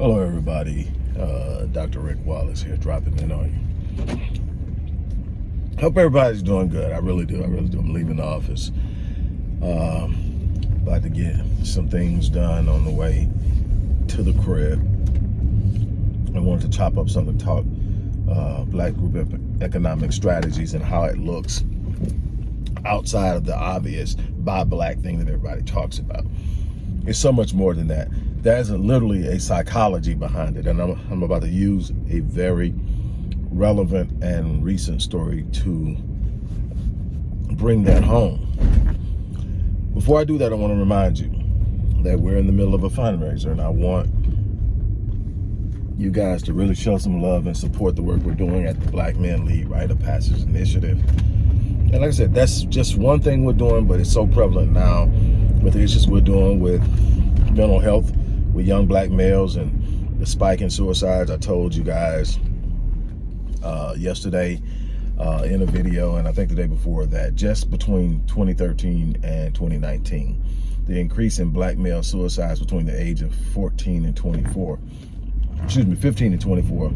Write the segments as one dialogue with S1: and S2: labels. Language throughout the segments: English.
S1: Hello, everybody. Uh, Dr. Rick Wallace here, dropping in on you. Hope everybody's doing good. I really do. I really do. I'm leaving the office. Um, about to get some things done on the way to the crib. I wanted to chop up something, talk uh, Black Group Economic Strategies and how it looks outside of the obvious buy black thing that everybody talks about. It's so much more than that there's a, literally a psychology behind it. And I'm, I'm about to use a very relevant and recent story to bring that home. Before I do that, I want to remind you that we're in the middle of a fundraiser and I want you guys to really show some love and support the work we're doing at the Black Men Lead Rite of Passage Initiative. And like I said, that's just one thing we're doing, but it's so prevalent now with the issues we're doing with mental health with young black males and the spike in suicides. I told you guys uh, yesterday uh, in a video, and I think the day before that, just between 2013 and 2019, the increase in black male suicides between the age of 14 and 24, excuse me, 15 and 24,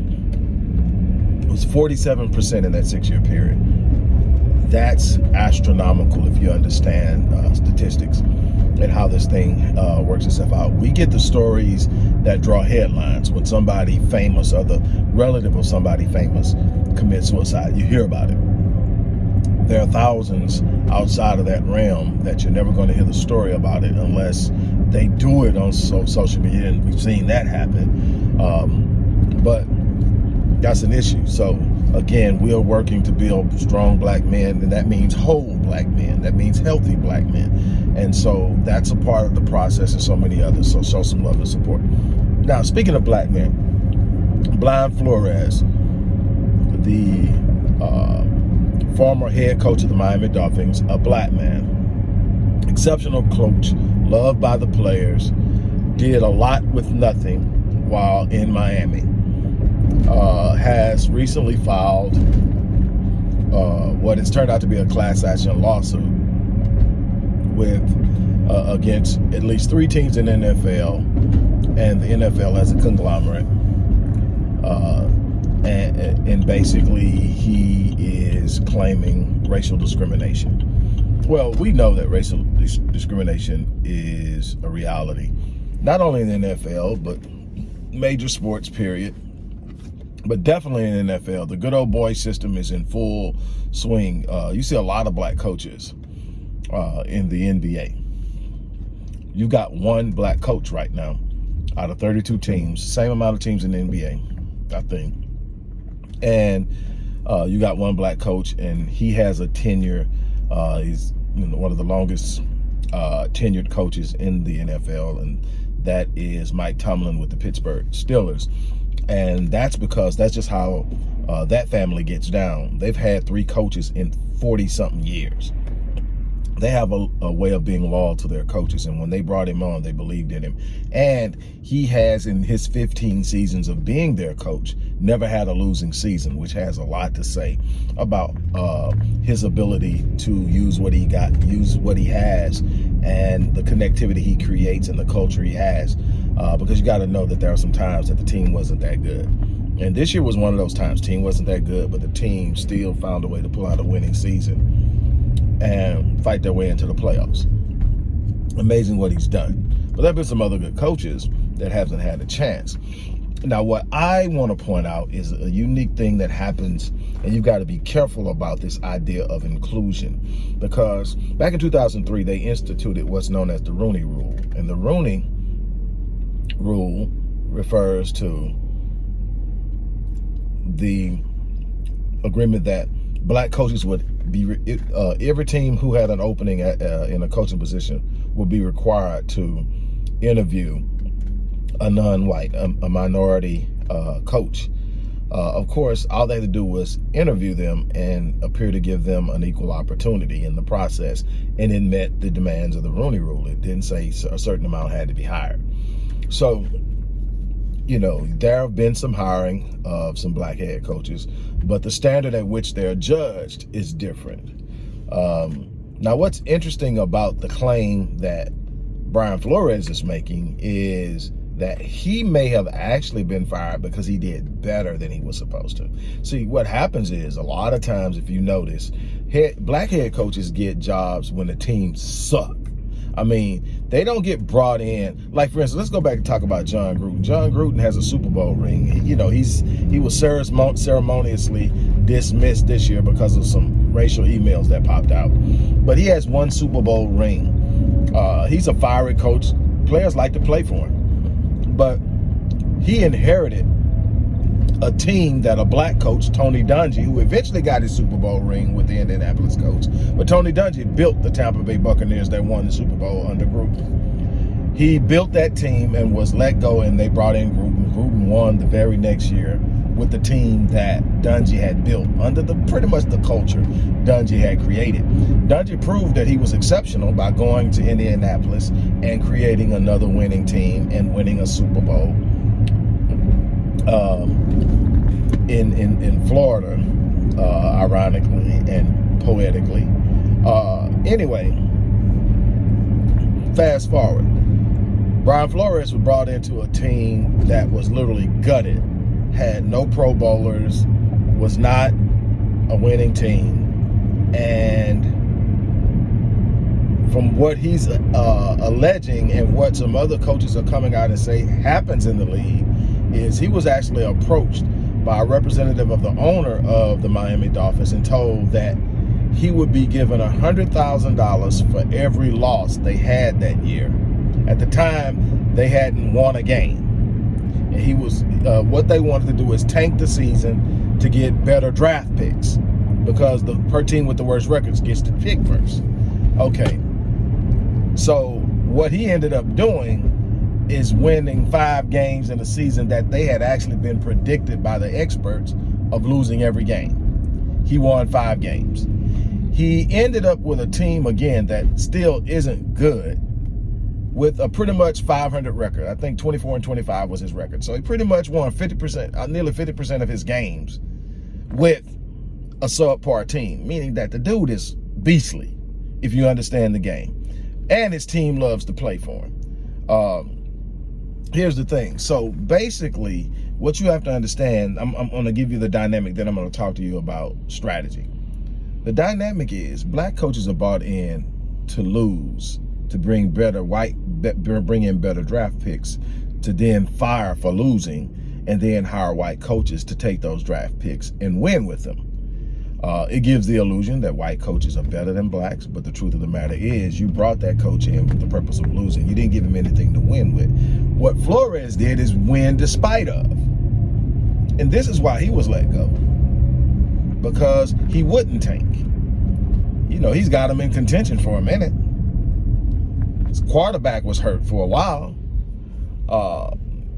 S1: was 47% in that six-year period. That's astronomical if you understand uh, statistics and how this thing uh, works itself out. We get the stories that draw headlines when somebody famous or the relative of somebody famous commits suicide. You hear about it. There are thousands outside of that realm that you're never going to hear the story about it unless they do it on so social media, and we've seen that happen. Um, but that's an issue. So again, we are working to build strong black men, and that means whole black men. That means healthy black men. And so that's a part of the process and so many others. So show some love and support. Now, speaking of black men, Brian Flores, the uh, former head coach of the Miami Dolphins, a black man, exceptional coach, loved by the players, did a lot with nothing while in Miami uh, has recently filed uh, what has turned out to be a class action lawsuit with uh, against at least three teams in NFL and the NFL as a conglomerate. Uh, and, and basically he is claiming racial discrimination. Well, we know that racial dis discrimination is a reality, not only in the NFL, but major sports, period but definitely in the NFL, the good old boy system is in full swing. Uh, you see a lot of black coaches uh, in the NBA. You've got one black coach right now out of 32 teams, same amount of teams in the NBA, I think. And uh, you got one black coach, and he has a tenure. Uh, he's you know, one of the longest uh, tenured coaches in the NFL, and that is Mike Tomlin with the Pittsburgh Steelers. And that's because that's just how uh, that family gets down. They've had three coaches in 40 something years. They have a, a, way of being loyal to their coaches. And when they brought him on, they believed in him. And he has, in his 15 seasons of being their coach, never had a losing season, which has a lot to say about uh, his ability to use what he got, use what he has, and the connectivity he creates and the culture he has uh, because you got to know that there are some times that the team wasn't that good. And this year was one of those times. Team wasn't that good, but the team still found a way to pull out a winning season and fight their way into the playoffs. Amazing what he's done. But there have been some other good coaches that haven't had a chance. Now, what I want to point out is a unique thing that happens, and you've got to be careful about this idea of inclusion. Because back in 2003, they instituted what's known as the Rooney Rule. And the Rooney rule refers to the agreement that black coaches would be, uh, every team who had an opening at, uh, in a coaching position would be required to interview a non-white, a, a, minority uh, coach. Uh, of course, all they had to do was interview them and appear to give them an equal opportunity in the process. And it met the demands of the Rooney Rule. It didn't say a certain amount had to be hired. So, you know, there have been some hiring of some black head coaches, but the standard at which they're judged is different. Um, now, what's interesting about the claim that Brian Flores is making is that he may have actually been fired because he did better than he was supposed to. See, what happens is a lot of times, if you notice, head, black head coaches get jobs when the team suck. I mean, they don't get brought in. Like, for instance, let's go back and talk about Jon Gruden. Jon Gruden has a Super Bowl ring. He, you know, he's he was ceremoniously dismissed this year because of some racial emails that popped out. But he has one Super Bowl ring. Uh, he's a fiery coach. Players like to play for him but he inherited a team that a black coach, Tony Dungy, who eventually got his Super Bowl ring with the Indianapolis coach, but Tony Dungy built the Tampa Bay Buccaneers that won the Super Bowl under Gruden. He built that team and was let go, and they brought in Gruden. Gruden won the very next year with the team that Dungy had built under the pretty much the culture Dungy had created. Dungy proved that he was exceptional by going to Indianapolis and creating another winning team and winning a Super Bowl um, in, in, in Florida, uh, ironically and poetically. Uh, anyway, fast forward. Brian Flores was brought into a team that was literally gutted had no Pro Bowlers, was not a winning team, and from what he's uh, alleging and what some other coaches are coming out and say happens in the league is he was actually approached by a representative of the owner of the Miami Dolphins and told that he would be given $100,000 for every loss they had that year. At the time, they hadn't won a game And he was uh, what they wanted to do is tank the season to get better draft picks because the per team with the worst records gets to pick first. Okay, so what he ended up doing is winning five games in a season that they had actually been predicted by the experts of losing every game. He won five games. He ended up with a team again that still isn't good with a pretty much 500 record. I think 24 and 25 was his record. So he pretty much won 50%, uh, nearly 50% of his games with a subpar team, meaning that the dude is beastly, if you understand the game. And his team loves to play for him. Um, here's the thing. So basically, what you have to understand, I'm, I'm going to give you the dynamic that I'm going to talk to you about strategy. The dynamic is black coaches are bought in to lose to bring better white, bring in better draft picks, to then fire for losing, and then hire white coaches to take those draft picks and win with them. Uh, it gives the illusion that white coaches are better than blacks, but the truth of the matter is you brought that coach in with the purpose of losing. You didn't give him anything to win with. What Flores did is win despite of. And this is why he was let go. Because he wouldn't tank. You know, he's got him in contention for a minute His quarterback was hurt for a while. Uh,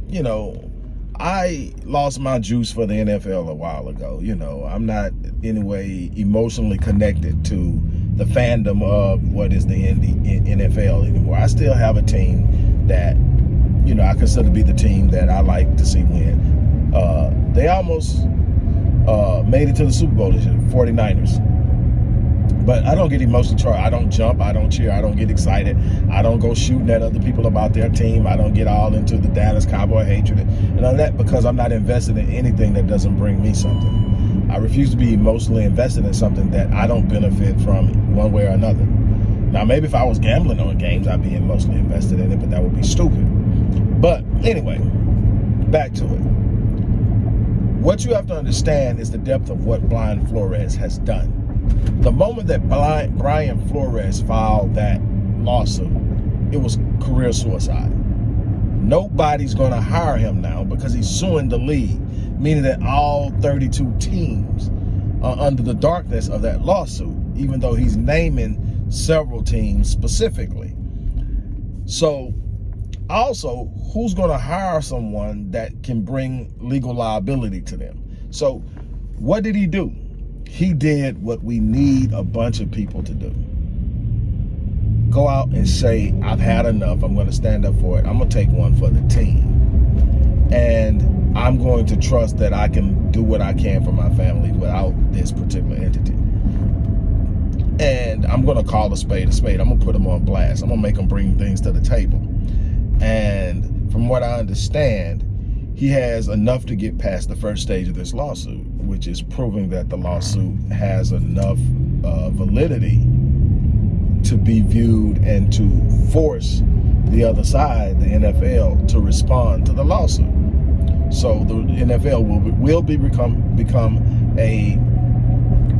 S1: you know, I lost my juice for the NFL a while ago. You know, I'm not in any way emotionally connected to the fandom of what is the NFL anymore. I still have a team that, you know, I consider to be the team that I like to see win. Uh, they almost uh, made it to the Super Bowl this year, 49ers. But I don't get emotionally charged. I don't jump. I don't cheer. I don't get excited. I don't go shooting at other people about their team. I don't get all into the Dallas Cowboy hatred and all that because I'm not invested in anything that doesn't bring me something. I refuse to be emotionally invested in something that I don't benefit from one way or another. Now, maybe if I was gambling on games, I'd be emotionally invested in it, but that would be stupid. But anyway, back to it. What you have to understand is the depth of what Brian Flores has done the moment that Brian Flores filed that lawsuit, it was career suicide. Nobody's going to hire him now because he's suing the league, meaning that all 32 teams are under the darkness of that lawsuit, even though he's naming several teams specifically. So also, who's going to hire someone that can bring legal liability to them? So what did he do? He did what we need a bunch of people to do. Go out and say, I've had enough. I'm going to stand up for it. I'm going to take one for the team. And I'm going to trust that I can do what I can for my family without this particular entity. And I'm going to call a spade a spade. I'm going to put them on blast. I'm going to make them bring things to the table. And from what I understand, he has enough to get past the first stage of this lawsuit, which is proving that the lawsuit has enough uh, validity to be viewed and to force the other side, the NFL, to respond to the lawsuit. So the NFL will, will be become, become a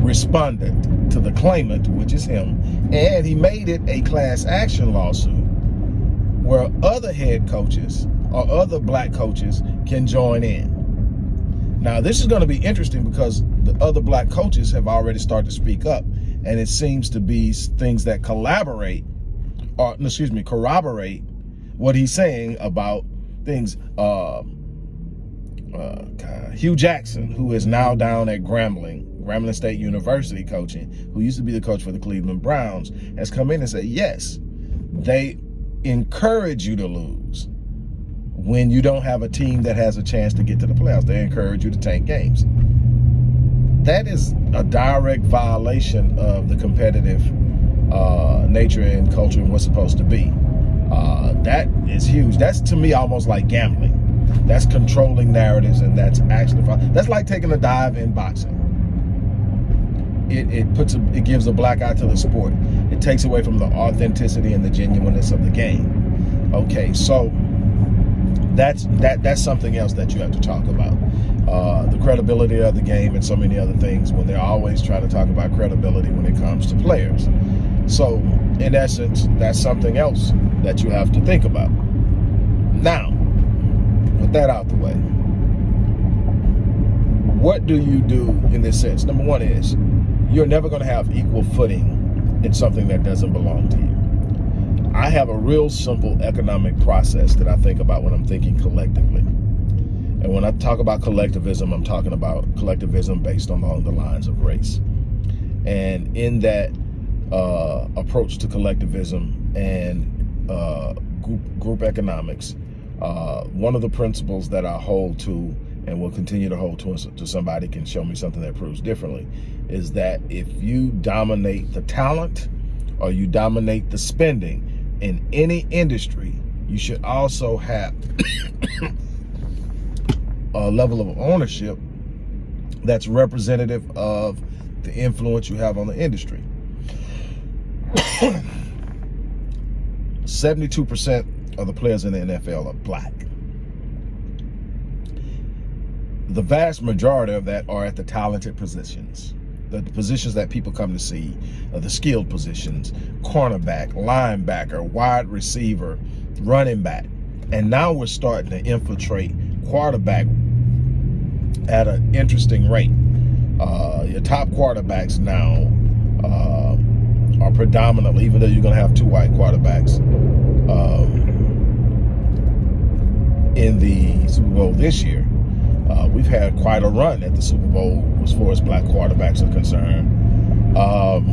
S1: respondent to the claimant, which is him, and he made it a class action lawsuit where other head coaches or other black coaches can join in. Now, this is going to be interesting because the other black coaches have already started to speak up, and it seems to be things that collaborate, or excuse me, corroborate what he's saying about things. Uh, uh, Hue Jackson, who is now down at Grambling, Grambling State University coaching, who used to be the coach for the Cleveland Browns, has come in and said, yes, they encourage you to lose when you don't have a team that has a chance to get to the playoffs. They encourage you to tank games. That is a direct violation of the competitive uh, nature and culture and what's supposed to be. Uh, that is huge. That's to me almost like gambling. That's controlling narratives and that's actually, that's like taking a dive in boxing. It, it puts a, it gives a black eye to the sport. It takes away from the authenticity and the genuineness of the game. Okay, so that's that that's something else that you have to talk about. Uh, the credibility of the game and so many other things when they're always trying to talk about credibility when it comes to players. So in essence, that's something else that you have to think about. Now, with that out the way, what do you do in this sense? Number one is you're never going to have equal footing in something that doesn't belong to you. I have a real simple economic process that I think about when I'm thinking collectively. And when I talk about collectivism, I'm talking about collectivism based along the lines of race. And in that uh, approach to collectivism and uh, group, group economics, uh, one of the principles that I hold to and will continue to hold to until somebody can show me something that proves differently is that if you dominate the talent or you dominate the spending in any industry, you should also have a level of ownership that's representative of the influence you have on the industry. 72% of the players in the NFL are black. The vast majority of that are at the talented positions. The, positions that people come to see, uh, the skilled positions, cornerback, linebacker, wide receiver, running back. And now we're starting to infiltrate quarterback at an interesting rate. Uh, your top quarterbacks now uh, are predominantly, even though you're going to have two white quarterbacks um, in the Super Bowl this year, uh, we've had quite a run at the Super Bowl as far as black quarterbacks are concerned um,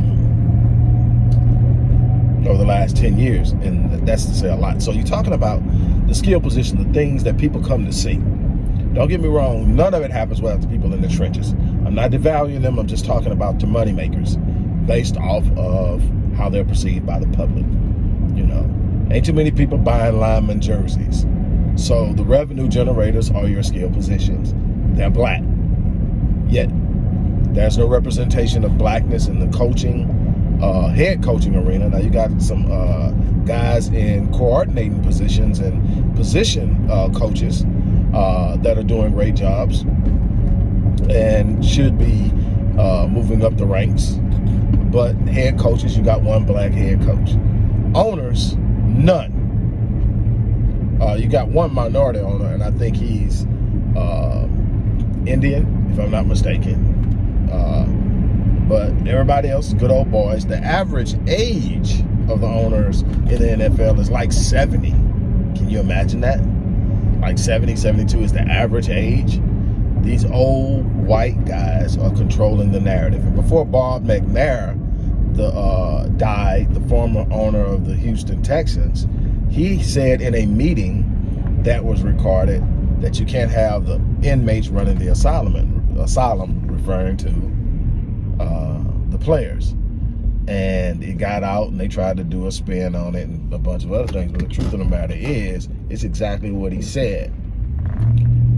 S1: over the last 10 years, and that's to say a lot. So you're talking about the skill position, the things that people come to see. Don't get me wrong, none of it happens without the people in the trenches. I'm not devaluing them, I'm just talking about the money makers based off of how they're perceived by the public. You know, ain't too many people buying lineman jerseys. So the revenue generators are your skill positions. They're black. Yet there's no representation of blackness in the coaching, uh, head coaching arena. Now you got some uh, guys in coordinating positions and position uh, coaches uh, that are doing great jobs and should be uh, moving up the ranks. But head coaches, you got one black head coach. Owners, none. Uh, you got one minority owner, and I think he's uh, Indian, if I'm not mistaken. Uh, but everybody else good old boys. The average age of the owners in the NFL is like 70. Can you imagine that? Like 70, 72 is the average age. These old white guys are controlling the narrative. And before Bob McNair the, uh, died, the former owner of the Houston Texans, he said in a meeting that was recorded that you can't have the inmates running the asylum, asylum referring to uh, the players. and it got out and they tried to do a spin on it and a bunch of other things. But the truth of the matter is, it's exactly what he said.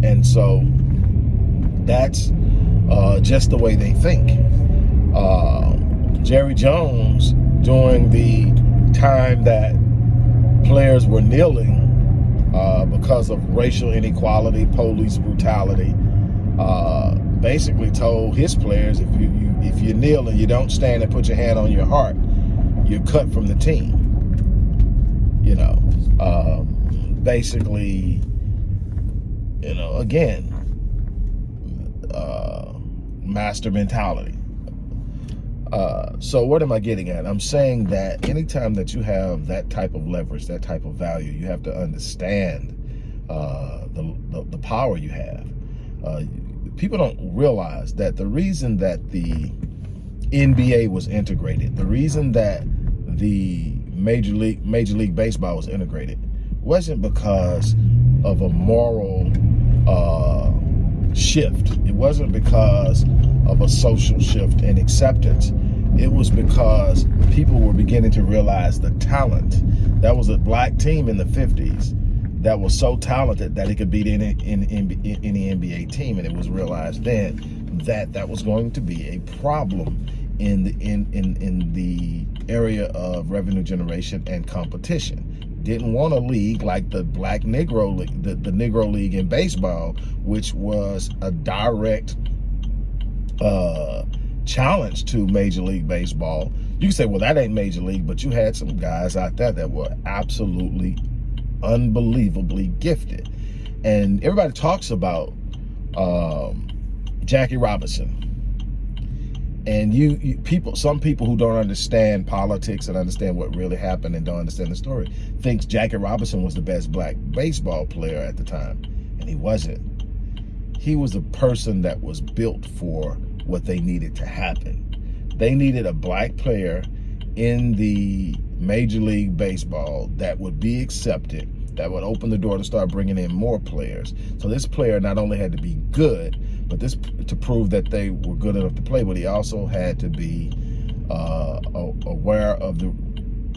S1: And so that's uh, just the way they think. Uh, Jerry Jones, during the time that players were kneeling uh, because of racial inequality, police brutality, uh, basically told his players, if you, you if you kneel and you don't stand and put your hand on your heart, you're cut from the team. You know, um, basically, you know, again, uh, master mentality. Uh, so what am I getting at? I'm saying that anytime that you have that type of leverage, that type of value, you have to understand uh, the, the, the power you have. Uh, people don't realize that the reason that the NBA was integrated, the reason that the Major League Major League Baseball was integrated wasn't because of a moral uh, shift. It wasn't because of a social shift and acceptance. It was because people were beginning to realize the talent. That was a black team in the 50s that was so talented that it could beat any, any NBA team. And it was realized then that that was going to be a problem in the in, in, in the area of revenue generation and competition. Didn't want a league like the Black Negro League, the, the Negro League in baseball, which was a direct uh, challenge to Major League Baseball. You can say, well, that ain't Major League, but you had some guys out there that were absolutely unbelievably gifted. And everybody talks about um, Jackie Robinson. And you, you, people, some people who don't understand politics and understand what really happened and don't understand the story, thinks Jackie Robinson was the best black baseball player at the time, and he wasn't. He was a person that was built for what they needed to happen. They needed a black player in the Major League Baseball that would be accepted that would open the door to start bringing in more players. So this player not only had to be good, but this to prove that they were good enough to play, but he also had to be uh, aware of the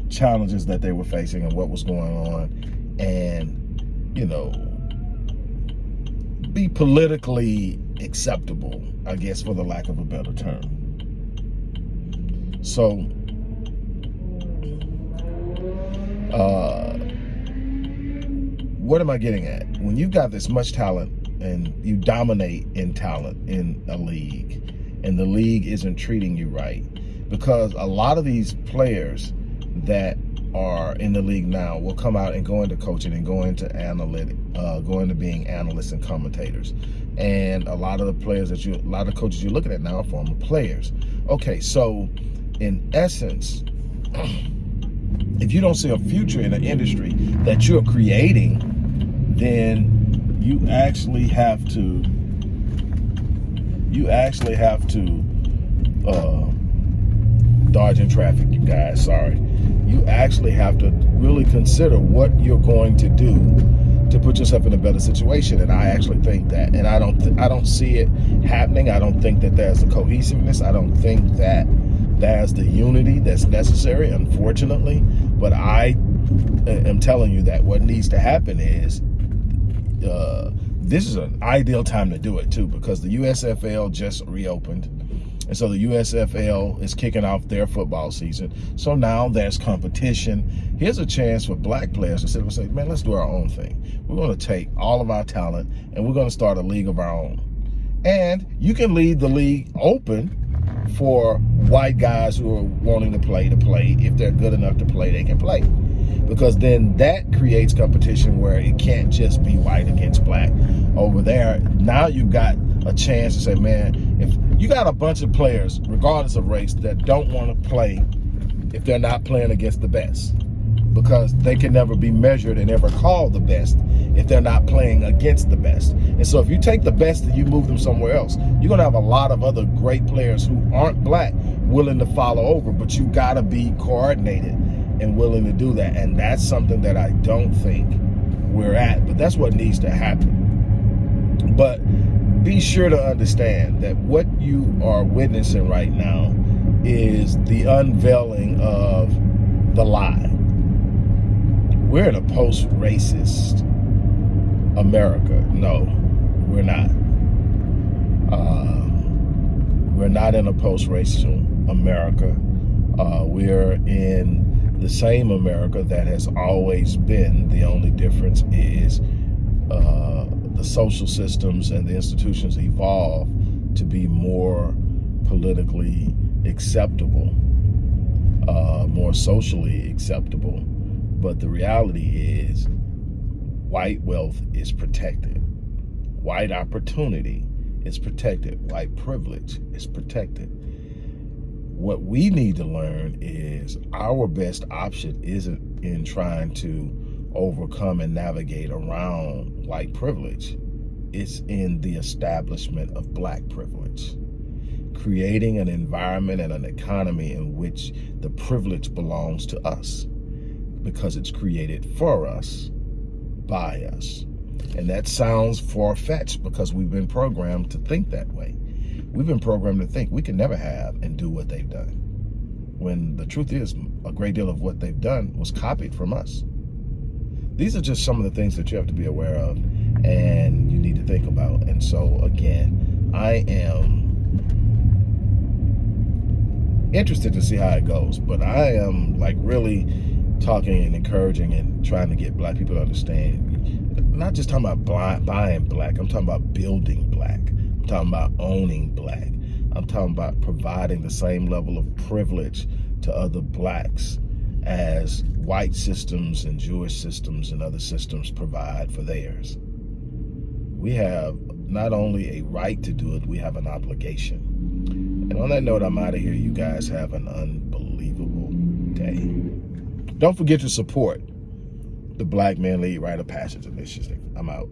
S1: challenges that they were facing and what was going on, and you know, be politically acceptable, I guess, for the lack of a better term. So, uh, what am I getting at? When you've got this much talent and you dominate in talent in a league and the league isn't treating you right, because a lot of these players that are in the league now will come out and go into coaching and go into analytic, uh, go into being analysts and commentators. And a lot of the players that you, a lot of coaches you're looking at now are former players. Okay, so in essence, if you don't see a future in an industry that you're creating, then you actually have to you actually have to uh, dodge in traffic, you guys, sorry. You actually have to really consider what you're going to do to put yourself in a better situation. And I actually think that, and I don't, I don't see it happening. I don't think that there's the cohesiveness. I don't think that there's the unity that's necessary, unfortunately. But I am telling you that what needs to happen is uh, this is an ideal time to do it too because the USFL just reopened. And so the USFL is kicking off their football season. So now there's competition. Here's a chance for black players to sit and say, man, let's do our own thing. We're going to take all of our talent and we're going to start a league of our own. And you can leave the league open for white guys who are wanting to play to play. If they're good enough to play, they can play because then that creates competition where it can't just be white against black over there. Now you've got a chance to say, man, if you got a bunch of players, regardless of race, that don't want to play if they're not playing against the best because they can never be measured and ever called the best if they're not playing against the best. And so if you take the best and you move them somewhere else, you're gonna have a lot of other great players who aren't black willing to follow over, but you gotta be coordinated and willing to do that. And that's something that I don't think we're at, but that's what needs to happen. But be sure to understand that what you are witnessing right now is the unveiling of the lie. We're in a post-racist America. No, we're not. Um, we're not in a post-racial America. Uh, we're in the same America that has always been. The only difference is uh, the social systems and the institutions evolve to be more politically acceptable, uh, more socially acceptable. But the reality is white wealth is protected. White opportunity is protected. White privilege is protected. What we need to learn is our best option isn't in trying to overcome and navigate around white privilege. It's in the establishment of black privilege creating an environment and an economy in which the privilege belongs to us because it's created for us, by us. And that sounds far-fetched because we've been programmed to think that way. We've been programmed to think we can never have and do what they've done. When the truth is, a great deal of what they've done was copied from us. These are just some of the things that you have to be aware of and you need to think about. And so again, I am interested to see how it goes. But I am like really talking and encouraging and trying to get black people to understand. Not just talking about blind, buying black. I'm talking about building black. I'm talking about owning black. I'm talking about providing the same level of privilege to other blacks as white systems and Jewish systems and other systems provide for theirs. We have not only a right to do it, we have an obligation. And on that note, I'm out of here. You guys have an unbelievable day. Don't forget to support the Black Man Lead Rite of Passage Initiative. I'm out.